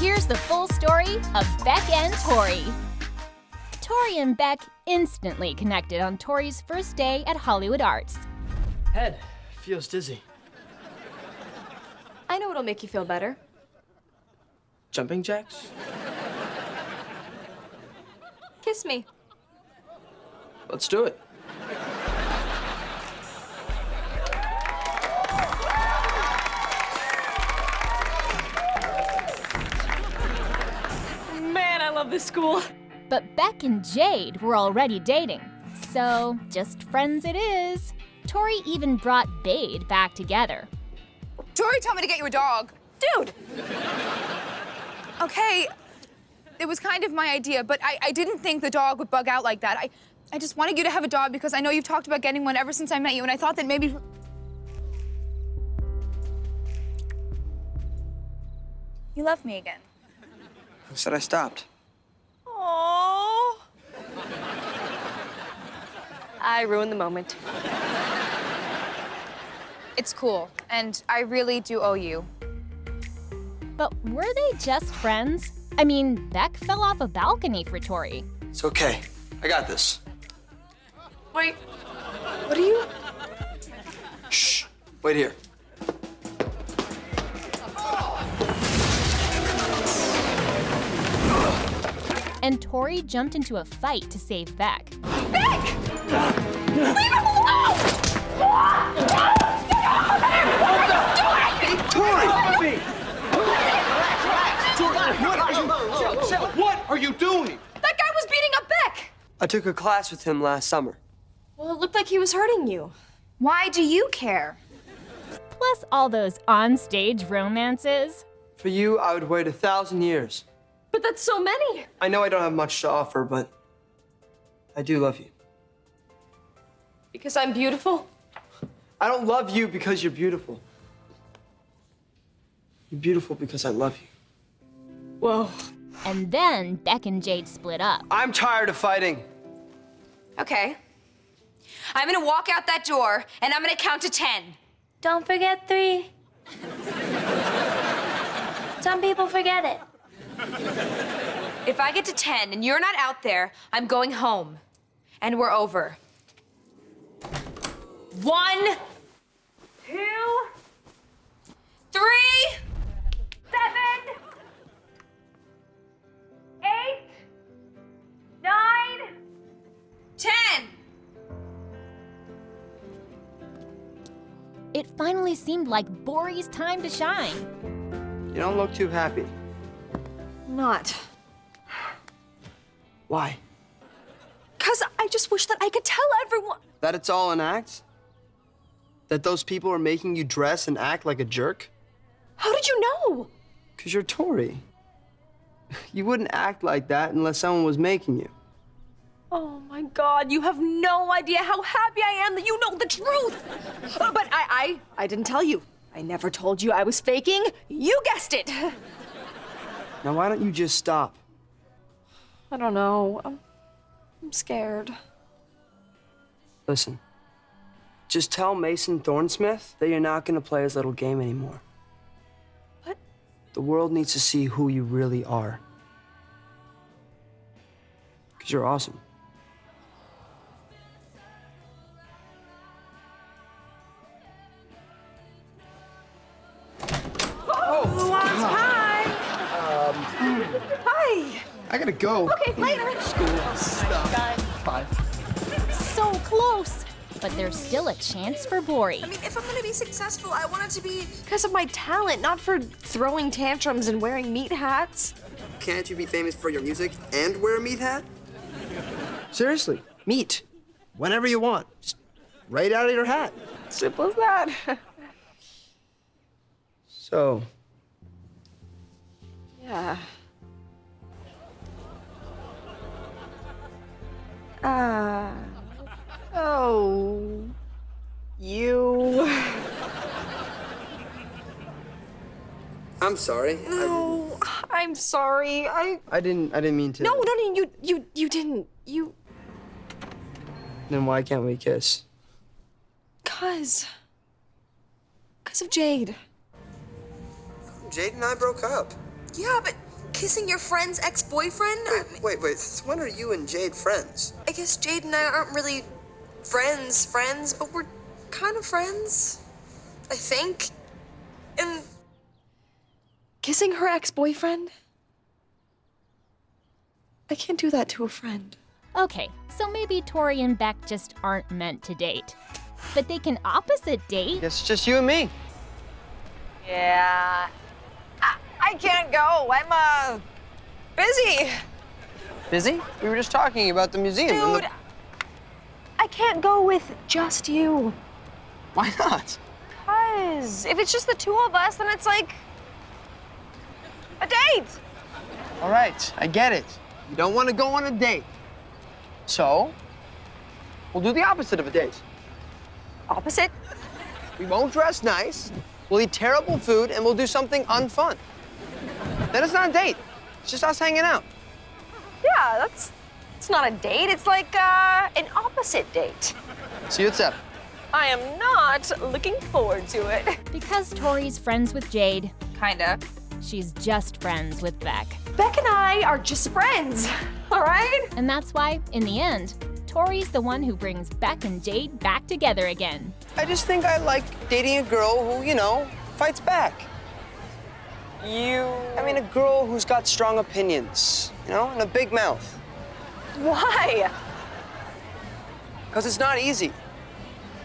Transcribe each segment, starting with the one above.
Here's the full story of Beck and Tori. Tori and Beck instantly connected on Tori's first day at Hollywood Arts. Head feels dizzy. I know what'll make you feel better. Jumping jacks? Kiss me. Let's do it. Love this school. But Beck and Jade were already dating, so just friends it is. Tori even brought Bade back together. Tori told me to get you a dog. Dude! Okay, it was kind of my idea, but I, I didn't think the dog would bug out like that. I, I just wanted you to have a dog because I know you've talked about getting one ever since I met you, and I thought that maybe. You love me again. Who said I stopped? I ruined the moment. It's cool, and I really do owe you. But were they just friends? I mean, Beck fell off a balcony for Tori. It's okay. I got this. Wait. What are you? Shh. Wait here. And Tori jumped into a fight to save Beck. What Get off me! Do it! Do it! What are you doing? That guy was beating up Beck! I took a class with him last summer. Well, it looked like he was hurting you. Why do you care? Plus all those on-stage romances. For you, I would wait a thousand years. But that's so many. I know I don't have much to offer, but I do love you. Because I'm beautiful? I don't love you because you're beautiful. You're beautiful because I love you. Whoa. And then Beck and Jade split up. I'm tired of fighting. Okay. I'm gonna walk out that door, and I'm gonna count to ten. Don't forget three. Some people forget it. If I get to 10 and you're not out there, I'm going home. And we're over. One, two, three, seven, eight, nine, ten. It finally seemed like Bori's time to shine. You don't look too happy. Not. Why? Because I just wish that I could tell everyone. That it's all an act? That those people are making you dress and act like a jerk? How did you know? Because you're Tori. You wouldn't act like that unless someone was making you. Oh my god, you have no idea how happy I am that you know the truth. Uh, but I, I, I didn't tell you. I never told you I was faking. You guessed it. Now, why don't you just stop? I don't know. I'm, I'm scared. Listen, just tell Mason Thornsmith that you're not going to play his little game anymore. What? The world needs to see who you really are. Because you're awesome. Hi. Hi! I gotta go. Okay, later. School oh stuff. Bye. So close! But there's still a chance for Bori. I mean, if I'm gonna be successful, I want it to be because of my talent, not for throwing tantrums and wearing meat hats. Can't you be famous for your music and wear a meat hat? Seriously, meat. Whenever you want. Just right out of your hat. Simple as that. So, yeah. Ah. Oh. You. I'm sorry. I, No, I'm sorry. I. I didn't. I didn't mean to. No, no, no. You, you, you didn't. You. Then why can't we kiss? Cause. Cause of Jade. Jade and I broke up. Yeah, but kissing your friend's ex-boyfriend? I, Wait, wait, wait. Since when are you and Jade friends? I guess Jade and I aren't really friends, friends, but we're kind of friends. I think. And Kissing her ex boyfriend? I can't do that to a friend. Okay, so maybe Tori and Beck just aren't meant to date. But they can opposite date. It's just you and me. Yeah. I, I can't go. I'm, uh, busy. Busy? We were just talking about the museum. and the- Dude, I can't go with just you. Why not? Because if it's just the two of us, then it's like a date. All right, I get it. You don't want to go on a date. So, we'll do the opposite of a date. Opposite? We won't dress nice, we'll eat terrible food, and we'll do something unfun. Then it's not a date. It's just us hanging out. Yeah, that's. It's not a date. It's like uh, an opposite date. See you at seven. I am not looking forward to it. Because Tori's friends with Jade, Kinda. she's just friends with Beck. Beck and I are just friends, all right? And that's why, in the end, Tori's the one who brings Beck and Jade back together again. I just think I like dating a girl who, you know, fights back. You. I mean, a girl who's got strong opinions, you know, and a big mouth. Why? Because it's not easy.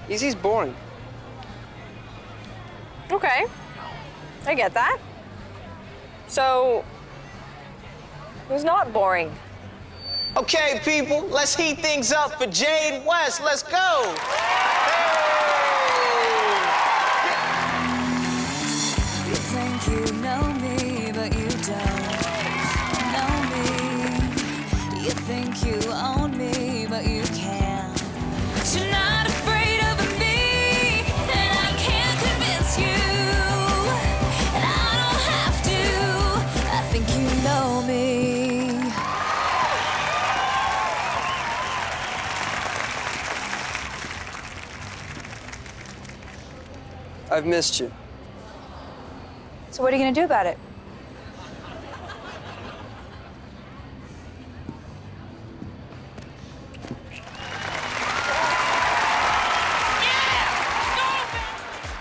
Easy's boring. Okay. I get that. So. Who's not boring? Okay, people, let's heat things up for Jade West. Let's go. I've missed you. So, what are you gonna do about it?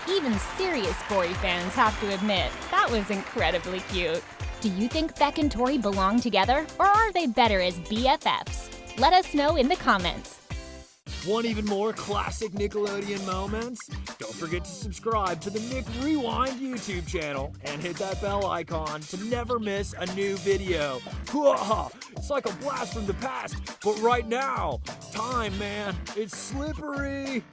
Even serious Tori fans have to admit, that was incredibly cute. Do you think Beck and Tori belong together, or are they better as BFFs? Let us know in the comments. Want even more classic Nickelodeon moments? Don't forget to subscribe to the Nick Rewind YouTube channel and hit that bell icon to never miss a new video. It's like a blast from the past, but right now, time, man, it's slippery.